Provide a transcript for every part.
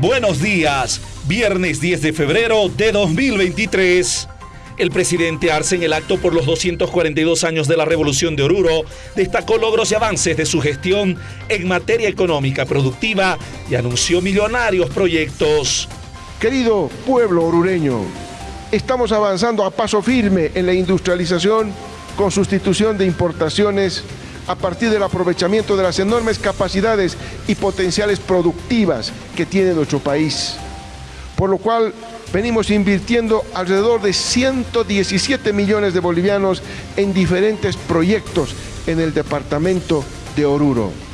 Buenos días, viernes 10 de febrero de 2023. El presidente Arce en el acto por los 242 años de la Revolución de Oruro destacó logros y avances de su gestión en materia económica productiva y anunció millonarios proyectos. Querido pueblo orureño, estamos avanzando a paso firme en la industrialización con sustitución de importaciones a partir del aprovechamiento de las enormes capacidades y potenciales productivas que tiene nuestro país. Por lo cual venimos invirtiendo alrededor de 117 millones de bolivianos en diferentes proyectos en el departamento de Oruro.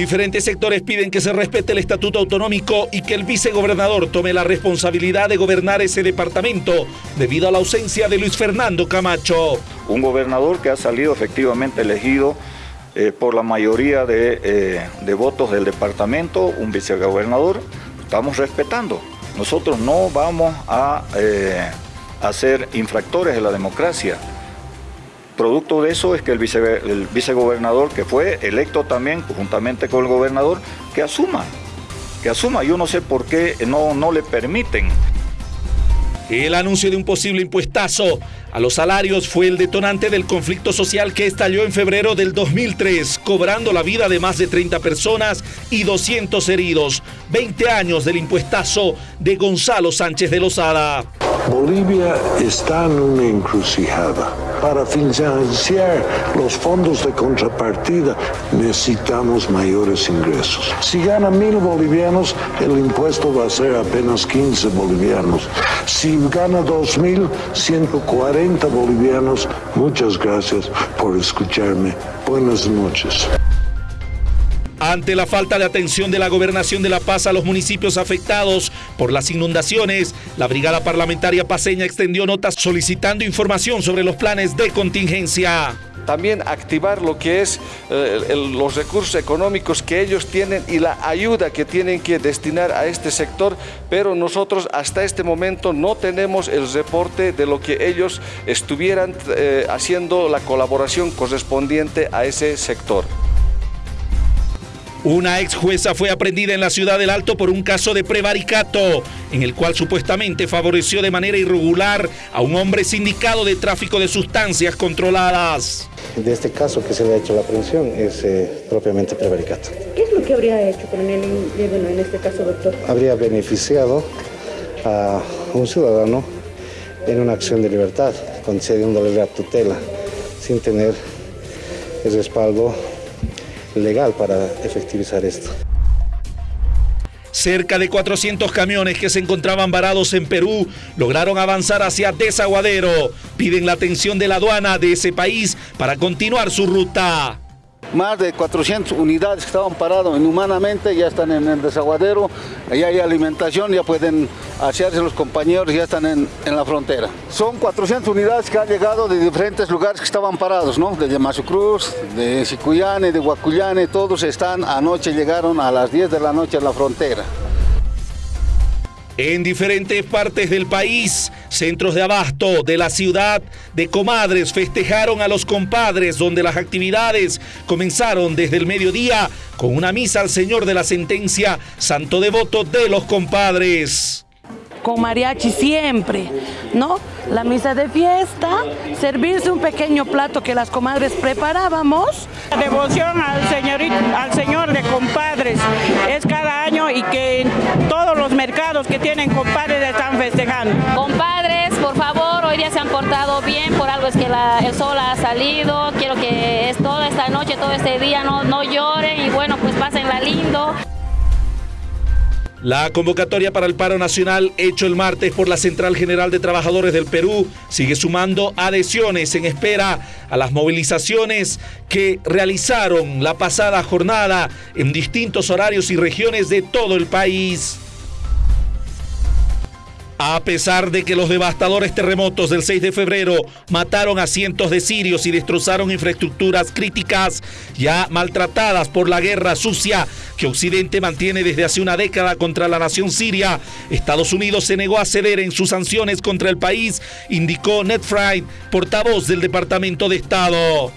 Diferentes sectores piden que se respete el estatuto autonómico y que el vicegobernador tome la responsabilidad de gobernar ese departamento debido a la ausencia de Luis Fernando Camacho. Un gobernador que ha salido efectivamente elegido eh, por la mayoría de, eh, de votos del departamento, un vicegobernador, estamos respetando. Nosotros no vamos a, eh, a ser infractores de la democracia. Producto de eso es que el, vice, el, vicegobernador, que fue electo también juntamente con el gobernador, que asuma, que asuma. Yo no sé por qué no, no le permiten. El anuncio de un posible impuestazo a los salarios fue el detonante del conflicto social que estalló en febrero del 2003, cobrando la vida de más de 30 personas y 200 heridos. 20 años del impuestazo de Gonzalo Sánchez de Lozada. Bolivia está en una encrucijada. Para financiar los fondos de contrapartida necesitamos mayores ingresos. Si gana mil bolivianos, el impuesto va a ser apenas 15 bolivianos. Si gana dos mil, 140 bolivianos. Muchas gracias por escucharme. Buenas noches. Ante la falta de atención de la Gobernación de La Paz a los municipios afectados por las inundaciones, la Brigada Parlamentaria Paseña extendió notas solicitando información sobre los planes de contingencia también activar lo que es eh, los recursos económicos que ellos tienen y la ayuda que tienen que destinar a este sector, pero nosotros hasta este momento no tenemos el reporte de lo que ellos estuvieran eh, haciendo la colaboración correspondiente a ese sector. Una ex jueza fue aprendida en la ciudad del Alto por un caso de prevaricato, en el cual supuestamente favoreció de manera irregular a un hombre sindicado de tráfico de sustancias controladas. De este caso que se le ha hecho la aprehensión es eh, propiamente prevaricato. ¿Qué es lo que habría hecho coronel bueno, en este caso, doctor? Habría beneficiado a un ciudadano en una acción de libertad, concediéndole la tutela, sin tener el respaldo legal para efectivizar esto. Cerca de 400 camiones que se encontraban varados en Perú lograron avanzar hacia Desaguadero. Piden la atención de la aduana de ese país para continuar su ruta. Más de 400 unidades que estaban paradas inhumanamente ya están en el desaguadero, ya hay alimentación, ya pueden hacerse los compañeros, ya están en, la frontera. Son 400 unidades que han llegado de diferentes lugares que estaban parados, ¿no? De Yamasucruz, de Sicuyane, de Huacuyane, todos están, anoche llegaron a las 10 de la noche a la frontera. En diferentes partes del país, centros de abasto de la ciudad de Comadres festejaron a los compadres donde las actividades comenzaron desde el mediodía con una misa al Señor de la Sentencia, santo devoto de los compadres con mariachi siempre, ¿no? La misa de fiesta, servirse un pequeño plato que las comadres preparábamos. La devoción al, señorito, al Señor de compadres es cada año y que todos los mercados que tienen compadres están festejando. Se han portado bien, por algo es que la, el sol ha salido, quiero que es toda esta noche, todo este día no, no lloren y bueno, pues pásenla lindo. La convocatoria para el paro nacional hecho el martes por la Central General de Trabajadores del Perú sigue sumando adhesiones en espera a las movilizaciones que realizaron la pasada jornada en distintos horarios y regiones de todo el país. A pesar de que los devastadores terremotos del 6 de febrero mataron a cientos de sirios y destrozaron infraestructuras críticas ya maltratadas por la guerra sucia que Occidente mantiene desde hace una década contra la nación siria, Estados Unidos se negó a ceder en sus sanciones contra el país, indicó Ned Fried, portavoz del Departamento de Estado.